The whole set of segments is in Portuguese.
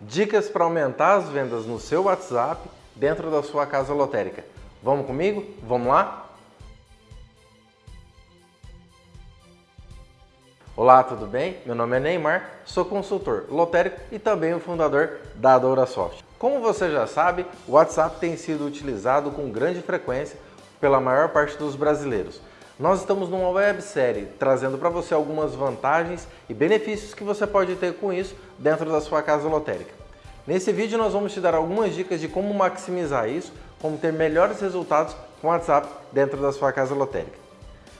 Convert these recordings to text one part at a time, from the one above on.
Dicas para aumentar as vendas no seu WhatsApp dentro da sua casa lotérica. Vamos comigo? Vamos lá? Olá, tudo bem? Meu nome é Neymar, sou consultor lotérico e também o fundador da DouraSoft. Como você já sabe, o WhatsApp tem sido utilizado com grande frequência pela maior parte dos brasileiros. Nós estamos numa websérie trazendo para você algumas vantagens e benefícios que você pode ter com isso dentro da sua casa lotérica. Nesse vídeo nós vamos te dar algumas dicas de como maximizar isso, como ter melhores resultados com WhatsApp dentro da sua casa lotérica.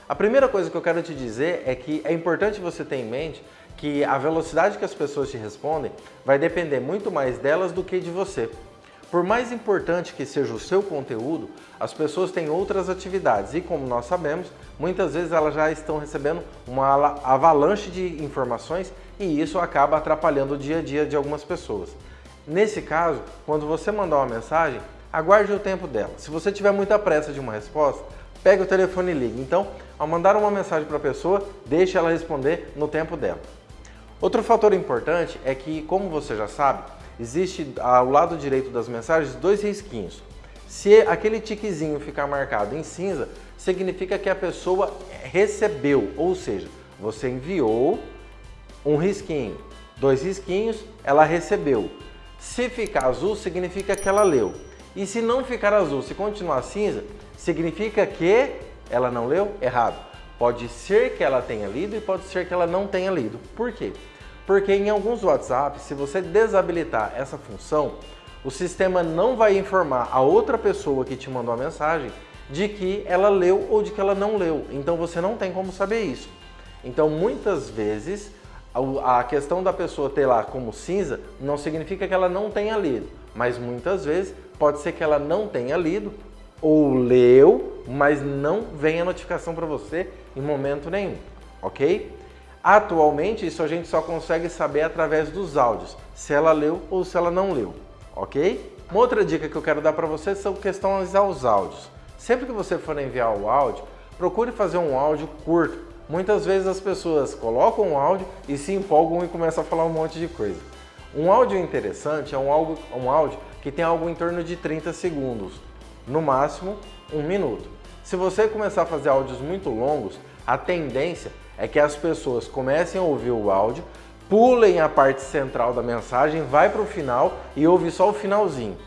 A primeira coisa que eu quero te dizer é que é importante você ter em mente que a velocidade que as pessoas te respondem vai depender muito mais delas do que de você. Por mais importante que seja o seu conteúdo, as pessoas têm outras atividades e, como nós sabemos, muitas vezes elas já estão recebendo uma avalanche de informações e isso acaba atrapalhando o dia a dia de algumas pessoas. Nesse caso, quando você mandar uma mensagem, aguarde o tempo dela. Se você tiver muita pressa de uma resposta, pegue o telefone e ligue. Então, ao mandar uma mensagem para a pessoa, deixe ela responder no tempo dela. Outro fator importante é que, como você já sabe, existe ao lado direito das mensagens dois risquinhos. Se aquele tiquezinho ficar marcado em cinza, significa que a pessoa recebeu, ou seja, você enviou um risquinho, dois risquinhos, ela recebeu. Se ficar azul, significa que ela leu. E se não ficar azul, se continuar cinza, significa que ela não leu? Errado. Pode ser que ela tenha lido e pode ser que ela não tenha lido. Por quê? Porque em alguns WhatsApp, se você desabilitar essa função, o sistema não vai informar a outra pessoa que te mandou a mensagem de que ela leu ou de que ela não leu. Então você não tem como saber isso. Então muitas vezes a questão da pessoa ter lá como cinza não significa que ela não tenha lido, mas muitas vezes pode ser que ela não tenha lido ou leu, mas não vem a notificação para você em momento nenhum, ok? Atualmente, isso a gente só consegue saber através dos áudios, se ela leu ou se ela não leu, ok? Uma outra dica que eu quero dar para você são questões aos áudios. Sempre que você for enviar o áudio, procure fazer um áudio curto. Muitas vezes as pessoas colocam um áudio e se empolgam e começam a falar um monte de coisa. Um áudio interessante é um, áudio, um áudio que tem algo em torno de 30 segundos, no máximo um minuto. Se você começar a fazer áudios muito longos, a tendência é que as pessoas comecem a ouvir o áudio, pulem a parte central da mensagem, vai para o final e ouve só o finalzinho.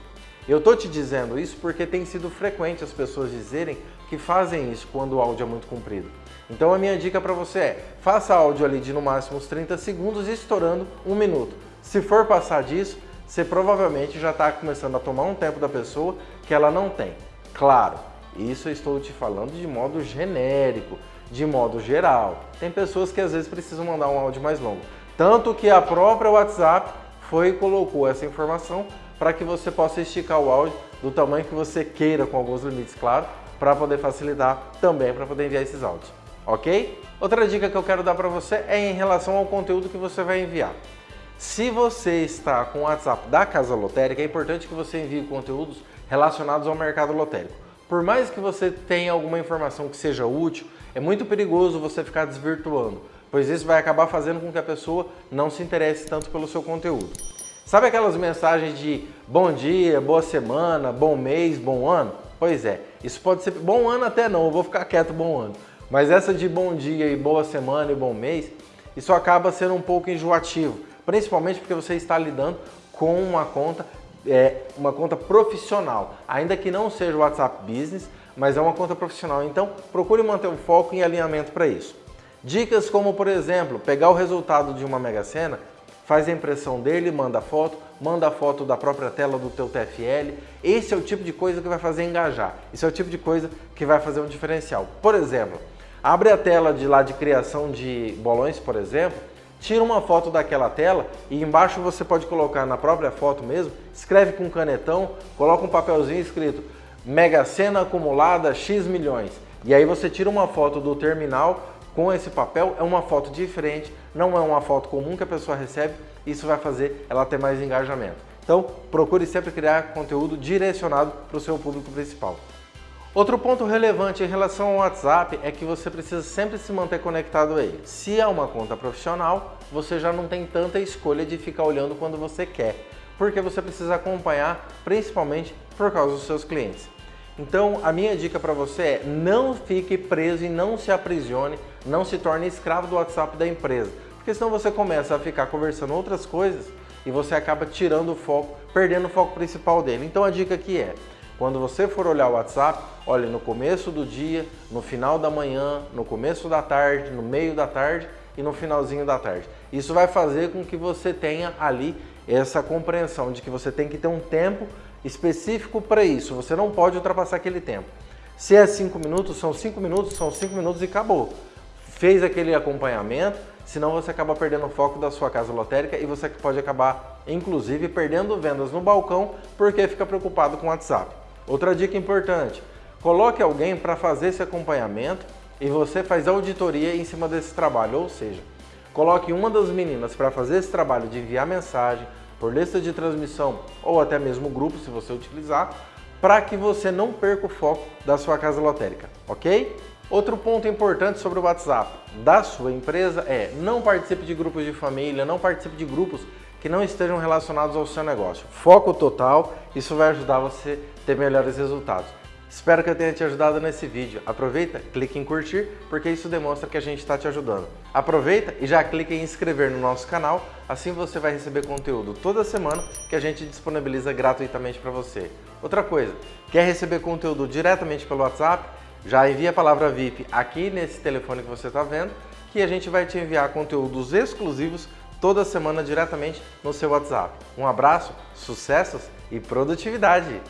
Eu estou te dizendo isso porque tem sido frequente as pessoas dizerem que fazem isso quando o áudio é muito comprido. Então a minha dica para você é, faça áudio ali de no máximo uns 30 segundos e estourando um minuto. Se for passar disso, você provavelmente já está começando a tomar um tempo da pessoa que ela não tem. Claro, isso eu estou te falando de modo genérico de modo geral. Tem pessoas que às vezes precisam mandar um áudio mais longo. Tanto que a própria WhatsApp foi e colocou essa informação para que você possa esticar o áudio do tamanho que você queira, com alguns limites, claro, para poder facilitar também para poder enviar esses áudios, ok? Outra dica que eu quero dar para você é em relação ao conteúdo que você vai enviar. Se você está com o WhatsApp da Casa Lotérica, é importante que você envie conteúdos relacionados ao mercado lotérico. Por mais que você tenha alguma informação que seja útil, é muito perigoso você ficar desvirtuando, pois isso vai acabar fazendo com que a pessoa não se interesse tanto pelo seu conteúdo. Sabe aquelas mensagens de bom dia, boa semana, bom mês, bom ano? Pois é, isso pode ser bom ano até não, eu vou ficar quieto bom ano. Mas essa de bom dia e boa semana e bom mês, isso acaba sendo um pouco enjoativo, principalmente porque você está lidando com uma conta, é, uma conta profissional, ainda que não seja o WhatsApp Business, mas é uma conta profissional, então procure manter o foco em alinhamento para isso. Dicas como, por exemplo, pegar o resultado de uma Mega Sena, faz a impressão dele, manda foto, manda a foto da própria tela do teu TFL. Esse é o tipo de coisa que vai fazer engajar. Esse é o tipo de coisa que vai fazer um diferencial. Por exemplo, abre a tela de lá de criação de bolões, por exemplo, tira uma foto daquela tela e embaixo você pode colocar na própria foto mesmo, escreve com canetão, coloca um papelzinho escrito Mega Sena acumulada X milhões. E aí você tira uma foto do terminal com esse papel, é uma foto diferente, não é uma foto comum que a pessoa recebe, isso vai fazer ela ter mais engajamento. Então, procure sempre criar conteúdo direcionado para o seu público principal. Outro ponto relevante em relação ao WhatsApp é que você precisa sempre se manter conectado a ele. Se é uma conta profissional, você já não tem tanta escolha de ficar olhando quando você quer, porque você precisa acompanhar principalmente por causa dos seus clientes. Então, a minha dica para você é não fique preso e não se aprisione, não se torne escravo do WhatsApp da empresa, porque senão você começa a ficar conversando outras coisas e você acaba tirando o foco, perdendo o foco principal dele. Então, a dica aqui é quando você for olhar o WhatsApp, olhe no começo do dia, no final da manhã, no começo da tarde, no meio da tarde e no finalzinho da tarde. Isso vai fazer com que você tenha ali essa compreensão de que você tem que ter um tempo específico para isso. Você não pode ultrapassar aquele tempo. Se é 5 minutos, são 5 minutos, são 5 minutos e acabou. Fez aquele acompanhamento, senão você acaba perdendo o foco da sua casa lotérica e você pode acabar, inclusive, perdendo vendas no balcão porque fica preocupado com o WhatsApp. Outra dica importante, coloque alguém para fazer esse acompanhamento e você faz auditoria em cima desse trabalho, ou seja, coloque uma das meninas para fazer esse trabalho de enviar mensagem por lista de transmissão ou até mesmo grupo, se você utilizar, para que você não perca o foco da sua casa lotérica, ok? Outro ponto importante sobre o WhatsApp da sua empresa é não participe de grupos de família, não participe de grupos que não estejam relacionados ao seu negócio. Foco total, isso vai ajudar você a ter melhores resultados. Espero que eu tenha te ajudado nesse vídeo. Aproveita, clique em curtir, porque isso demonstra que a gente está te ajudando. Aproveita e já clique em inscrever no nosso canal, assim você vai receber conteúdo toda semana que a gente disponibiliza gratuitamente para você. Outra coisa, quer receber conteúdo diretamente pelo WhatsApp? Já envia a palavra VIP aqui nesse telefone que você está vendo, que a gente vai te enviar conteúdos exclusivos toda semana diretamente no seu WhatsApp. Um abraço, sucessos e produtividade!